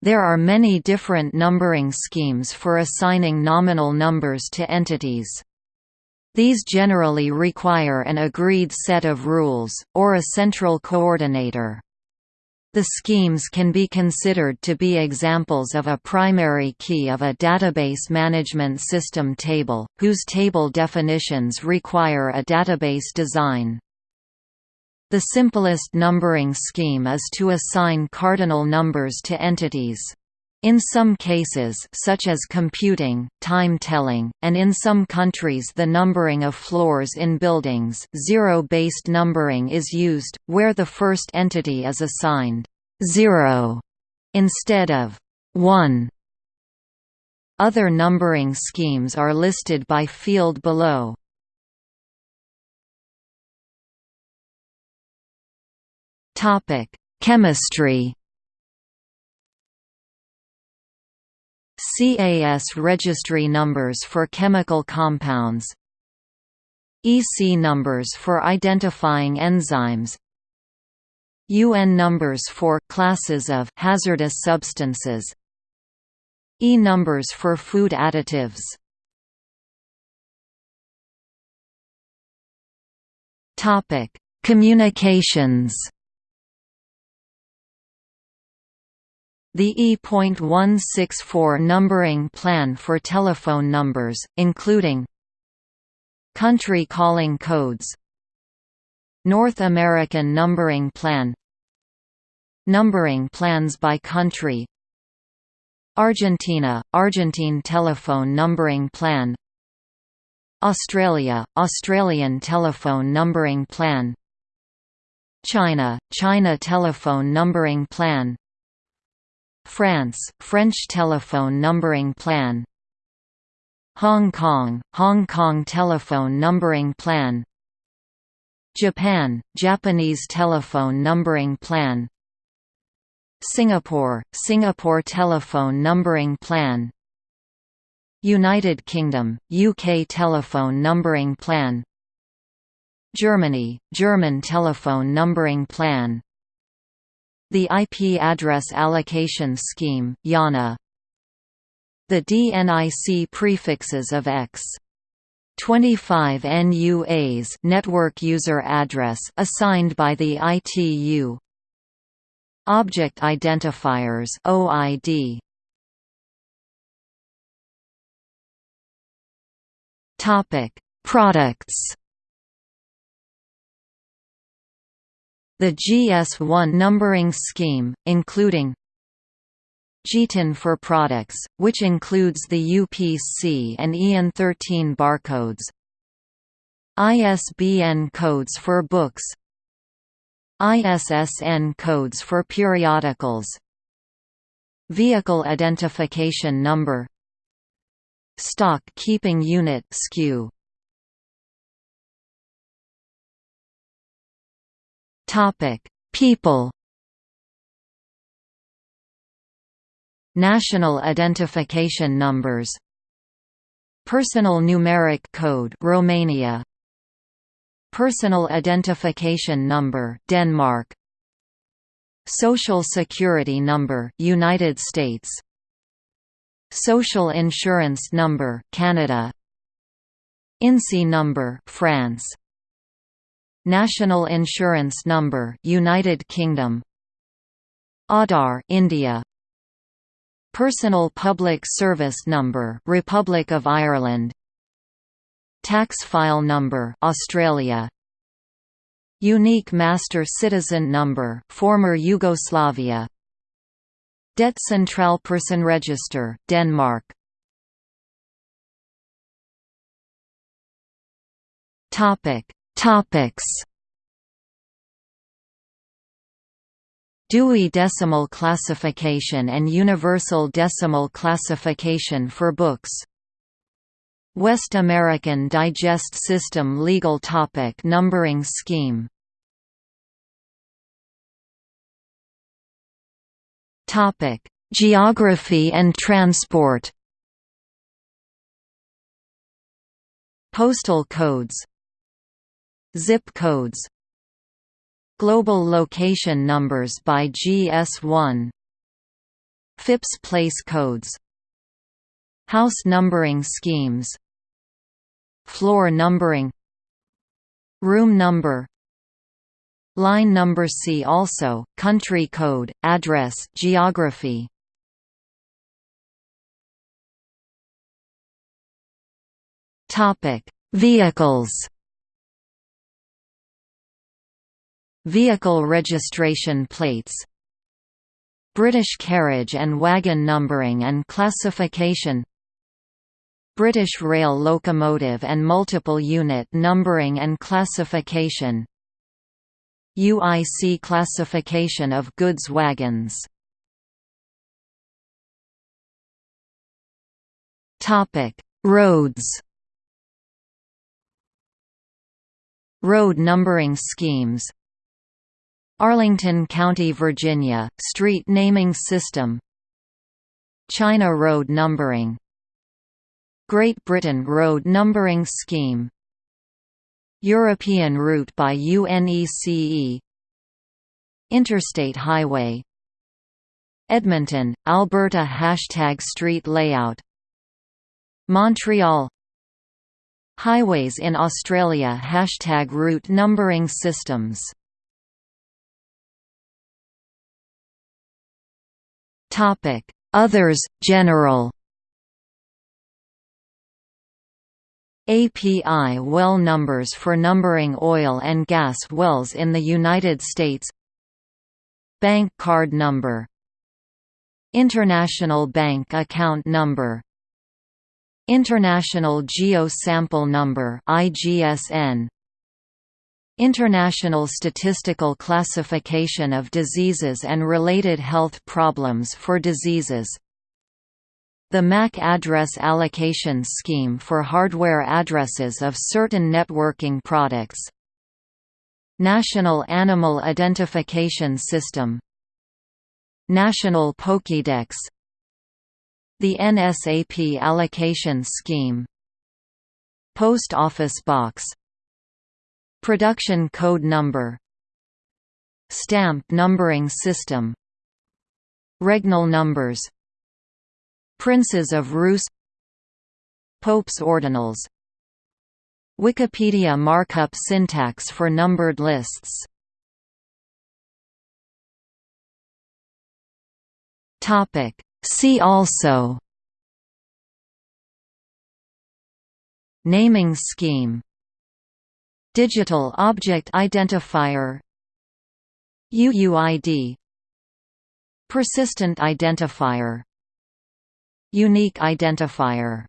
There are many different numbering schemes for assigning nominal numbers to entities. These generally require an agreed set of rules, or a central coordinator. The schemes can be considered to be examples of a primary key of a database management system table, whose table definitions require a database design. The simplest numbering scheme is to assign cardinal numbers to entities. In some cases such as computing, time-telling, and in some countries the numbering of floors in buildings zero-based numbering is used, where the first entity is assigned 0 instead of 1. Other numbering schemes are listed by field below. Topic: Chemistry. CAS registry numbers for chemical compounds. EC numbers for identifying enzymes. UN numbers for classes of hazardous substances. E numbers for food additives. Topic Communications The E.164 numbering plan for telephone numbers, including Country calling codes North American numbering plan Numbering plans by country Argentina – Argentine telephone numbering plan Australia – Australian telephone numbering plan China – China telephone numbering plan France, French telephone numbering plan. Hong Kong, Hong Kong telephone numbering plan. Japan, Japanese telephone numbering plan. Singapore, Singapore telephone numbering plan. United Kingdom, UK telephone numbering plan. Germany, German telephone numbering plan the IP Address Allocation Scheme IANA. The DNIC prefixes of X. 25 NUAs network user address assigned by the ITU Object Identifiers OID Topic. Products The GS1 numbering scheme, including GTIN for products, which includes the UPC and EAN-13 barcodes ISBN codes for books ISSN codes for periodicals Vehicle Identification Number Stock Keeping Unit SKU Topic: People. National identification numbers. Personal numeric code Romania. Personal identification number Denmark. Social security number United States. Social insurance number Canada. INSEE number France. National Insurance Number United Kingdom. Aadhaar India. Personal Public Service Number Republic of Ireland. Tax File Number Australia. Unique Master Citizen Number Former Yugoslavia. Det Central Person Register Denmark. Topic Topics. Dewey Decimal Classification and Universal Decimal Classification for books. West American Digest System Legal topic Numbering scheme. Topic: Geography and transport. Postal codes Zip codes. Global location numbers by GS1 FIPS place codes. House numbering schemes. Floor numbering. Room number. Line number See also, country code, address geography. Vehicles Vehicle registration plates British carriage and wagon numbering and classification British Rail locomotive and multiple unit numbering and classification UIC classification of goods wagons. Roads. Road numbering schemes Arlington County, Virginia, street naming system. China road numbering. Great Britain road numbering scheme. European route by UNECE Interstate highway. Edmonton, Alberta Hashtag street layout. Montreal. Highways in Australia Hashtag route numbering systems Others, general. API well numbers for numbering oil and gas wells in the United States. Bank card number. International Bank Account Number. International Geo Sample Number IGSN International Statistical Classification of Diseases and Related Health Problems for Diseases. The MAC address allocation scheme for hardware addresses of certain networking products. National Animal Identification System. National Pokédex. The NSAP allocation scheme. Post Office Box Production Code Number Stamp numbering system Regnal numbers Princes of Rus Pope's ordinals Wikipedia markup syntax for numbered lists. See also Naming scheme Digital Object Identifier UUID Persistent Identifier Unique identifier